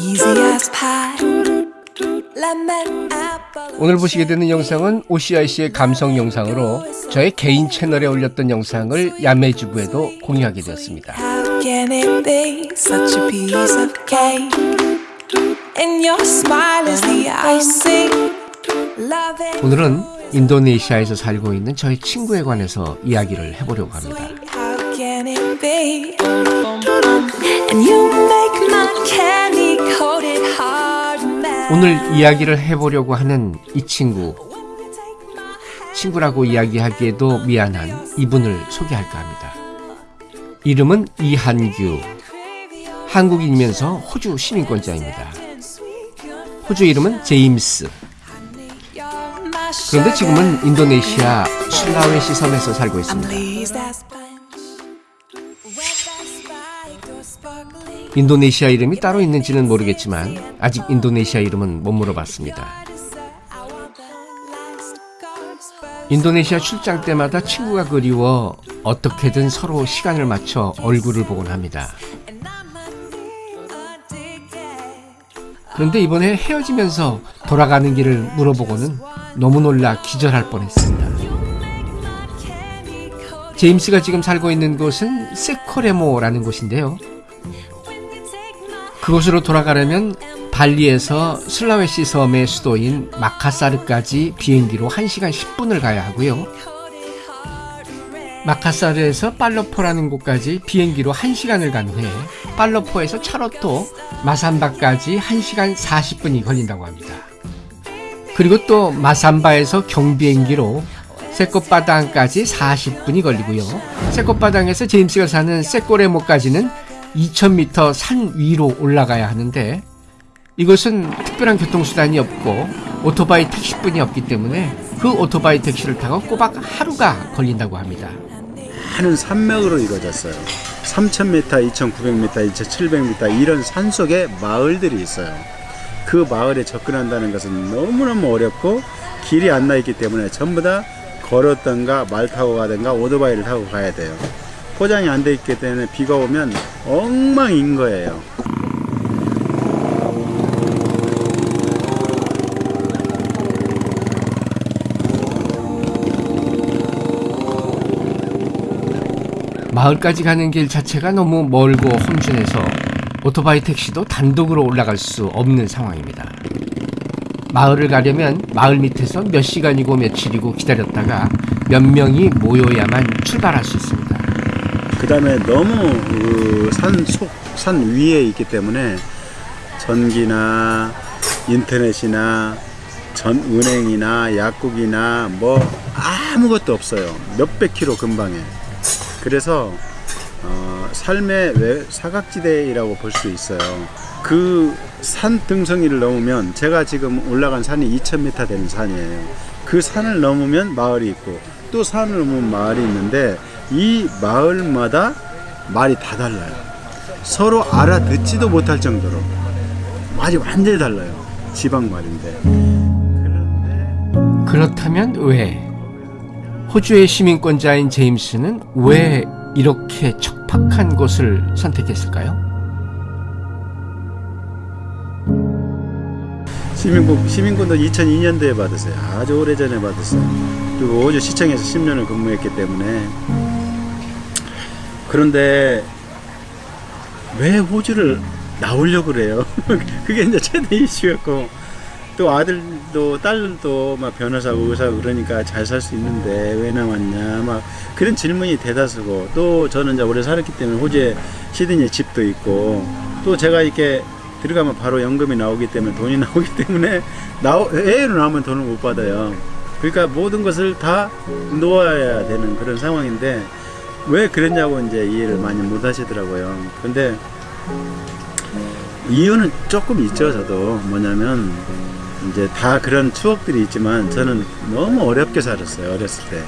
Easy as pie. 오늘 보시게 되는 영상은 OCIC의 감성 영상으로 저의 개인 채널에 올렸던 영상을 야매주부에도 공유하게 되었습니다. 오늘은 인도네시아에서 살고 있는 저의 친구에 관해서 이야기를 해보려고 합니다. 오늘 이야기를 해보려고 하는 이 친구, 친구라고 이야기하기에도 미안한 이분을 소개할까 합니다. 이름은 이한규, 한국인이면서 호주 시민권자입니다. 호주 이름은 제임스. 그런데 지금은 인도네시아 술라웨시 섬에서 살고 있습니다. 인도네시아 이름이 따로 있는지는 모르겠지만 아직 인도네시아 이름은 못 물어봤습니다. 인도네시아 출장 때마다 친구가 그리워 어떻게든 서로 시간을 맞춰 얼굴을 보곤 합니다. 그런데 이번에 헤어지면서 돌아가는 길을 물어보고는 너무 놀라 기절할 뻔했습니다. 제임스가 지금 살고 있는 곳은 세코레모라는 곳인데요. 그곳으로 돌아가려면 발리에서 슬라웨시 섬의 수도인 마카사르까지 비행기로 1시간 10분을 가야 하고요. 마카사르에서 팔로포라는 곳까지 비행기로 1시간을 간 후에 팔로포에서 차로 또 마산바까지 1시간 40분이 걸린다고 합니다. 그리고 또 마산바에서 경비행기로 세꽃바당까지 40분이 걸리고요. 세꽃바당에서 제임스가 사는 세꼬레모까지는 2000m 산 위로 올라가야 하는데 이것은 특별한 교통수단이 없고 오토바이 택시뿐이 없기 때문에 그 오토바이 택시를 타고 꼬박 하루가 걸린다고 합니다. 많은 산맥으로 이루어졌어요. 3,000m, 2,900m, 2,700m 이런 산속에 마을들이 있어요. 그 마을에 접근한다는 것은 너무너무 어렵고 길이 안 나 있기 때문에 전부 다 걸었던가 말 타고 가든가 오토바이를 타고 가야 돼요. 포장이 안 돼 있기 때문에 비가 오면 엉망인 거예요. 마을까지 가는 길 자체가 너무 멀고 험준해서 오토바이 택시도 단독으로 올라갈 수 없는 상황입니다. 마을을 가려면 마을 밑에서 몇 시간이고 며칠이고 기다렸다가 몇 명이 모여야만 출발할 수 있습니다. 그 다음에 너무 그 산 속, 산 위에 있기 때문에 전기나 인터넷이나 전 은행이나 약국이나 뭐 아무것도 없어요. 몇백 킬로 근방에. 그래서 어, 삶의 외, 사각지대라고 볼 수 있어요. 그 산 등성이를 넘으면 제가 지금 올라간 산이 2000m 되는 산이에요. 그 산을 넘으면 마을이 있고 또 산을 넘으면 마을이 있는데 이 마을마다 말이 다 달라요. 서로 알아듣지도 못할 정도로 말이 완전히 달라요. 지방 말인데. 그렇다면 왜 호주의 시민권자인 제임스는 왜 이렇게 척박한 곳을 선택했을까요? 시민권, 시민권도 2002년도에 받았어요. 아주 오래전에 받았어요. 그리고 호주 시청에서 10년을 근무했기 때문에. 그런데 왜 호주를 나오려고 그래요? 그게 이제 최대 이슈였고 또 아들도 딸도 막 변호사고 의사고 그러니까 잘 살 수 있는데 왜 나왔냐 막 그런 질문이 대다수고 또 저는 이제 오래 살았기 때문에 호주에 시드니에 집도 있고 또 제가 이렇게 들어가면 바로 연금이 나오기 때문에 돈이 나오기 때문에 나오, 해외로 나오면 돈을 못 받아요. 그러니까 모든 것을 다 놓아야 되는 그런 상황인데 왜 그랬냐고 이제 이해를 많이 못 하시더라고요. 근데 이유는 조금 있죠, 저도. 뭐냐면 이제 다 그런 추억들이 있지만 저는 너무 어렵게 살았어요, 어렸을 때.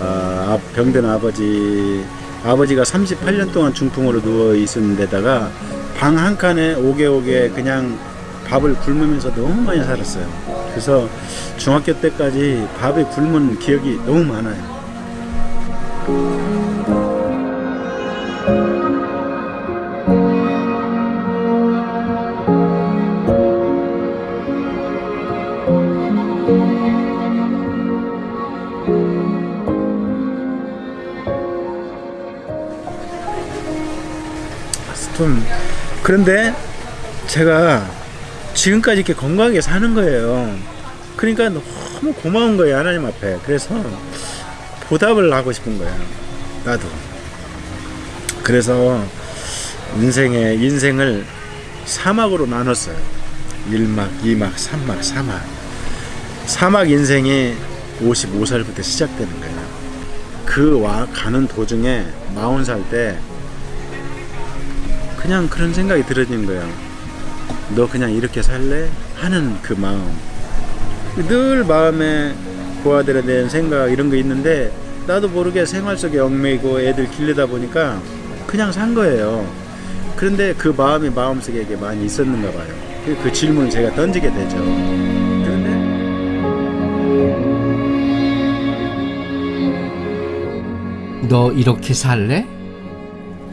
아, 아, 병든 아버지, 아버지가 38년 동안 중풍으로 누워 있은 데다가 방 한 칸에 오개오개 그냥 밥을 굶으면서 너무 많이 살았어요. 그래서 중학교 때까지 밥에 굶은 기억이 너무 많아요. 좀 그런데 제가 지금까지 이렇게 건강하게 사는 거예요. 그러니까 너무 고마운 거예요 하나님 앞에. 그래서 보답을 하고 싶은 거예요. 나도. 그래서 인생의 인생을 사막으로 나눴어요. 1막, 2막, 3막, 4막. 사막 인생이 55살부터 시작되는 거예요. 그 와 가는 도중에 40살 때 그냥 그런 생각이 들어진 거야. 너 그냥 이렇게 살래? 하는 그 마음. 늘 마음에 고아들에 대한 생각 이런 거 있는데 나도 모르게 생활 속에 얽매이고 애들 길르다 보니까 그냥 산 거예요. 그런데 그 마음이 마음속에 많이 있었는가 봐요. 그- 그 질문을 제가 던지게 되죠. 그런데 너 이렇게 살래?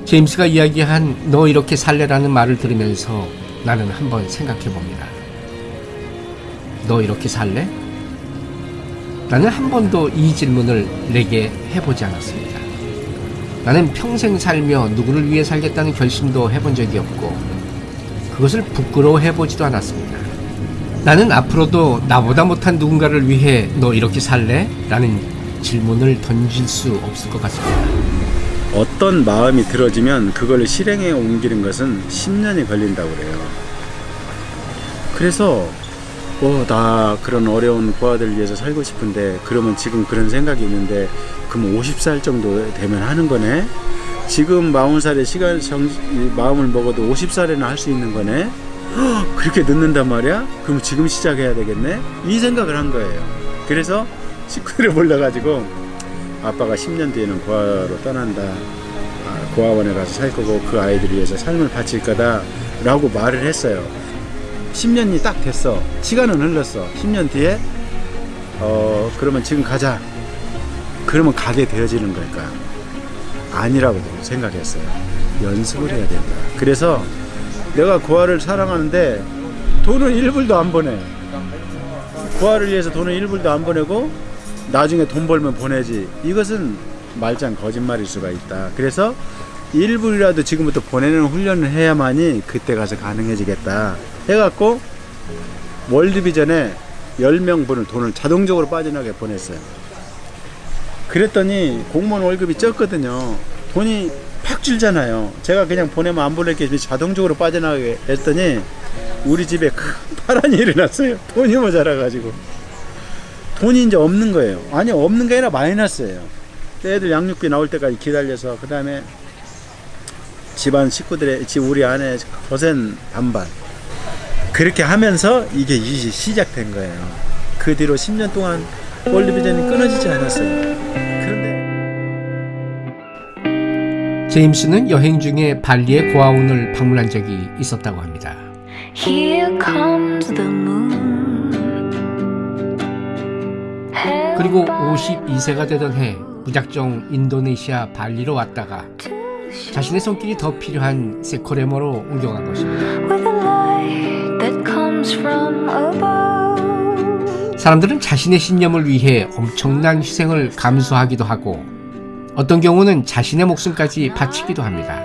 제임스가 이야기한 너 이렇게 살래라는 말을 들으면서 나는 한번 생각해 봅니다. 너 이렇게 살래? 나는 한 번도 이 질문을 내게 해보지 않았습니다. 나는 평생 살며 누구를 위해 살겠다는 결심도 해본 적이 없고 그것을 부끄러워해보지도 않았습니다. 나는 앞으로도 나보다 못한 누군가를 위해 너 이렇게 살래? 라는 질문을 던질 수 없을 것 같습니다. 어떤 마음이 들어지면 그걸 실행에 옮기는 것은 10년이 걸린다고 그래요. 그래서 어, 나 그런 어려운 고아들 위해서 살고 싶은데 그러면 지금 그런 생각이 있는데 그럼 50살 정도 되면 하는 거네. 지금 40살에 시간 정, 이 마음을 먹어도 50살에나 할수 있는 거네. 헉, 그렇게 늦는단 말이야? 그럼 지금 시작해야 되겠네? 이 생각을 한 거예요. 그래서 식구들을 몰려가지고 아빠가 10년 뒤에는 고아로 떠난다. 아, 고아원에 가서 살 거고 그 아이들 위해서 삶을 바칠 거다. 라고 말을 했어요. 10년이 딱 됐어. 시간은 흘렀어. 10년 뒤에, 어, 그러면 지금 가자. 그러면 가게 되어지는 걸까요? 아니라고 생각했어요. 연습을 해야 된다. 그래서 내가 고아를 사랑하는데 돈은 1불도 안 보내. 고아를 위해서 돈은 1불도 안 보내고 나중에 돈 벌면 보내지. 이것은 말짱 거짓말일 수가 있다. 그래서 1불이라도 지금부터 보내는 훈련을 해야만이 그때 가서 가능해지겠다. 해갖고 월드비전에 10명 분을 돈을 자동적으로 빠져나게 보냈어요. 그랬더니 공무원 월급이 적거든요. 돈이 팍 줄잖아요. 제가 그냥 보내면 안 보낼 게 자동적으로 빠져나가게 했더니 우리 집에 큰 파란이 일어났어요. 돈이 모자라가지고. 돈이 이제 없는 거예요. 아니, 없는 게 아니라 마이너스예요. 애들 양육비 나올 때까지 기다려서, 그 다음에 집안 식구들의, 집 우리 아내 거센 반발. 그렇게 하면서 이게 이제 시작된 거예요. 그 뒤로 10년 동안 월드비전이 끊어지지 않았어요. 그런데 제임스는 여행 중에 발리의 고아원을 방문한 적이 있었다고 합니다. Here comes the moon. 그리고 52세가 되던 해 무작정 인도네시아 발리로 왔다가 자신의 손길이 더 필요한 세코레모로 옮겨간 것입니다. 사람들은 자신의 신념을 위해 엄청난 희생을 감수하기도 하고 어떤 경우는 자신의 목숨까지 바치기도 합니다.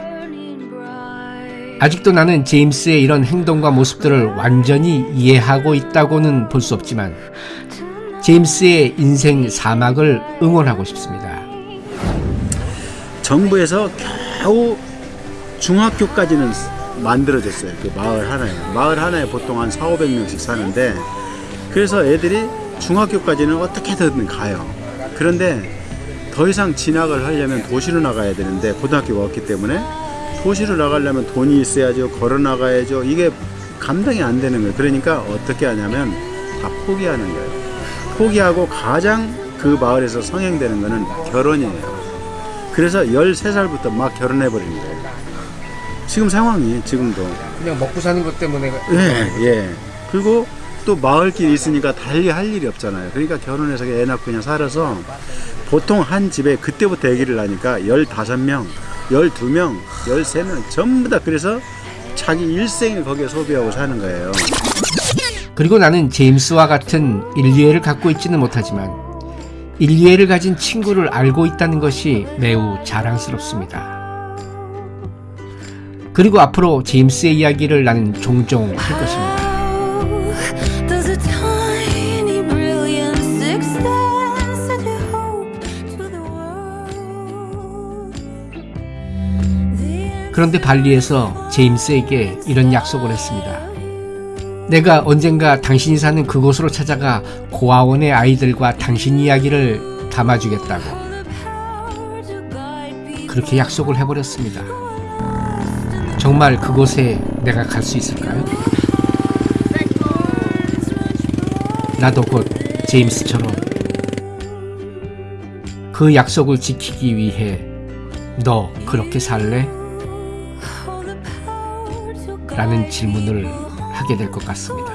아직도 나는 제임스의 이런 행동과 모습들을 완전히 이해하고 있다고는 볼 수 없지만 제임스의 인생 사막을 응원하고 싶습니다. 정부에서 겨우 중학교까지는 만들어졌어요. 그 마을 하나에. 마을 하나에 보통 한 4, 500명씩 사는데 그래서 애들이 중학교까지는 어떻게든 가요. 그런데 더 이상 진학을 하려면 도시로 나가야 되는데 고등학교가 없기 때문에 도시로 나가려면 돈이 있어야죠. 걸어 나가야죠. 이게 감당이 안 되는 거예요. 그러니까 어떻게 하냐면 다 포기하는 거예요. 포기하고 가장 그 마을에서 성행되는 거는 결혼이에요. 그래서 13살부터 막 결혼해 버리는 거예요. 지금 상황이 지금도 그냥 먹고 사는 것 때문에 예, 예. 그리고 또 마을길이 있으니까 달리 할 일이 없잖아요. 그러니까 결혼해서 애 낳고 그냥 살아서 보통 한 집에 그때부터 아기를 낳으니까 15명, 12명, 13명 전부 다 그래서 자기 일생을 거기에 소비하고 사는 거예요. 그리고 나는 제임스와 같은 인류애를 갖고 있지는 못하지만 인류애를 가진 친구를 알고 있다는 것이 매우 자랑스럽습니다. 그리고 앞으로 제임스의 이야기를 나는 종종 할 것입니다. 그런데 발리에서 제임스에게 이런 약속을 했습니다. 내가 언젠가 당신이 사는 그곳으로 찾아가 고아원의 아이들과 당신 이야기를 담아주겠다고. 그렇게 약속을 해버렸습니다. 정말 그곳에 내가 갈 수 있을까요? 나도 곧 제임스처럼 그 약속을 지키기 위해 너 그렇게 살래? 라는 질문을 하게 될 것 같습니다.